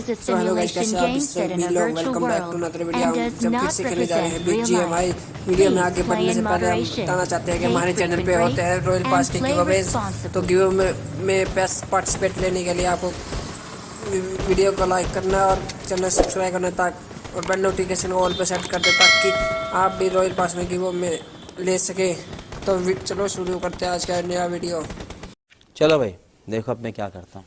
is a simulation game set in a virtual world video and हम does जब फिर not से खेलने जा रहे हैं represent big real life. Video में आगे बढ़ने से पहले हम बताना चाहते हैं कि हमारे चैनल पे होते हैं रॉयल पास के तो गिव में में पार्टिसिपेट लेने के लिए आपको वीडियो को लाइक करना है और चैनल सब्सक्राइब करना ताकि और बेल नोटिफिकेशन ऑल पे सेट कर दे ताकि आप भी रॉयल पास में गिव में ले सके। तो चलो शुरू करते हैं आज का नया वीडियो चलो भाई देखो अब मैं क्या करता हूँ।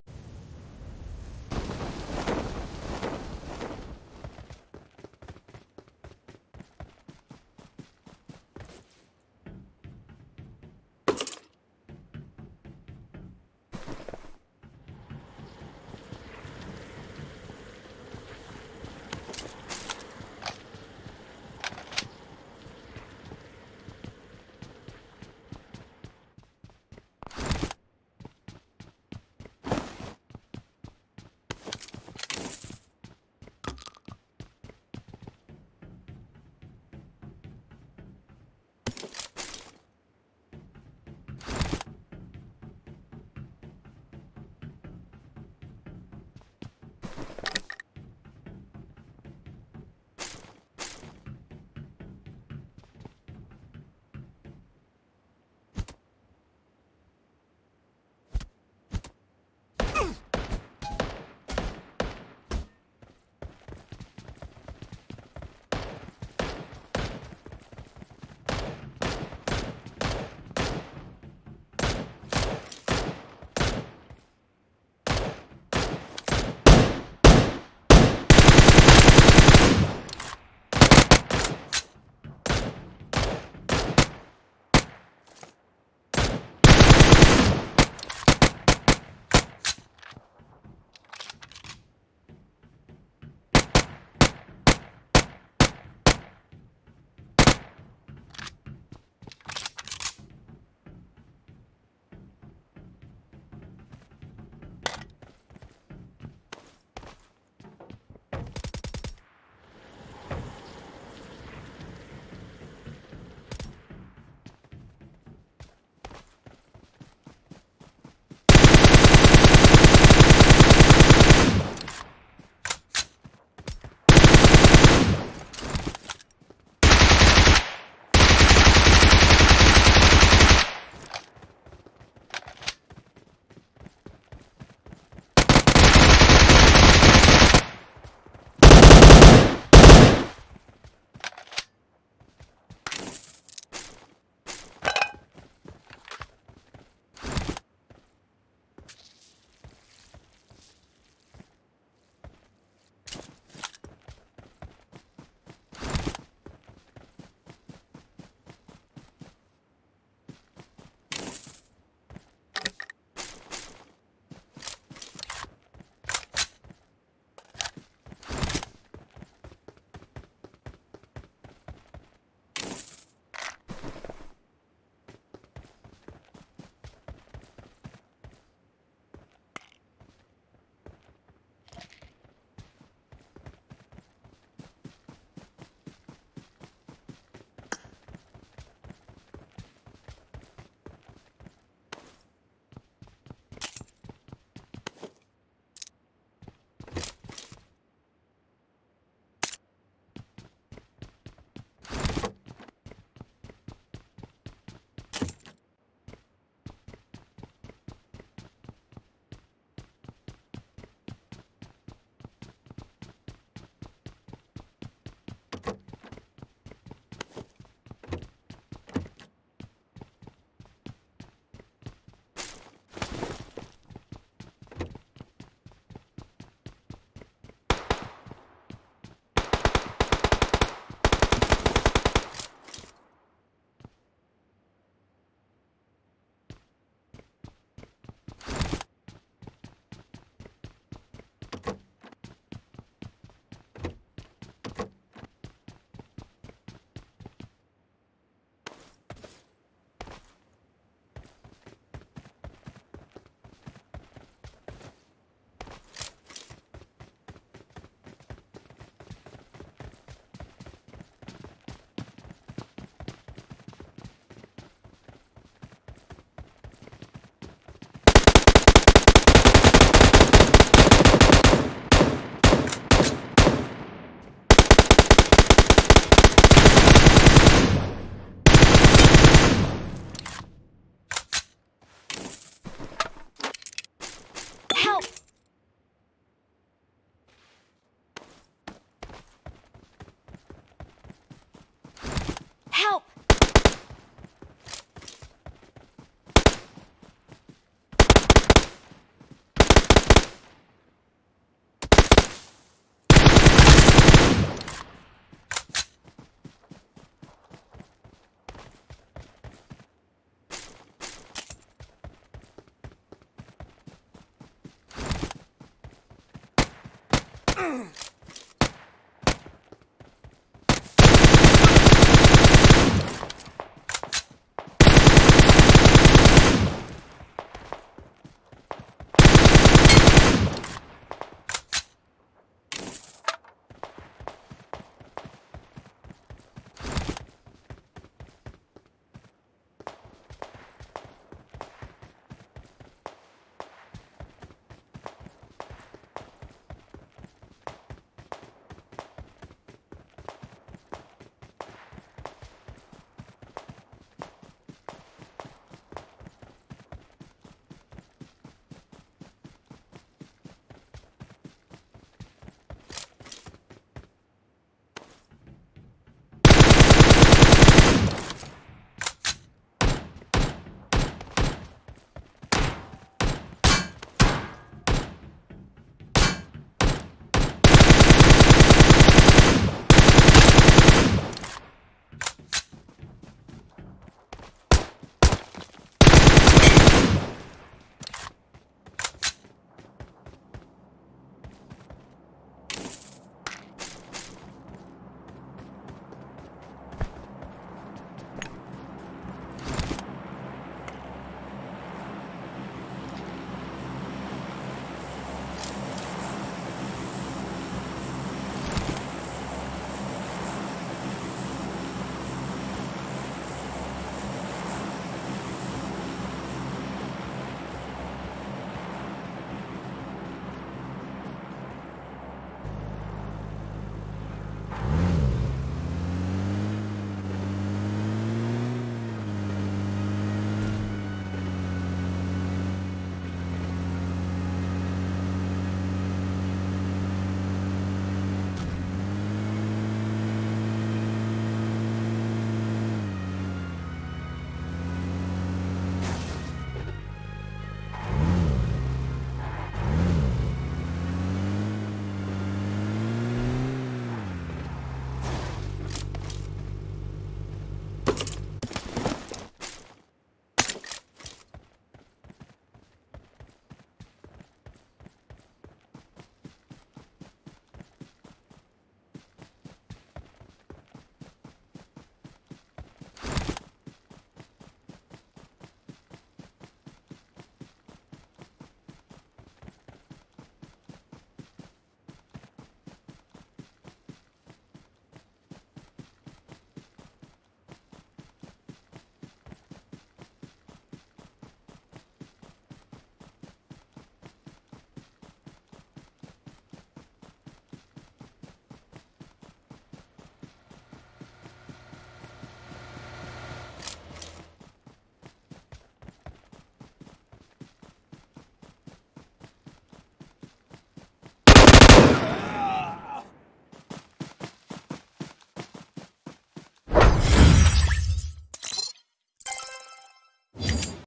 Bang!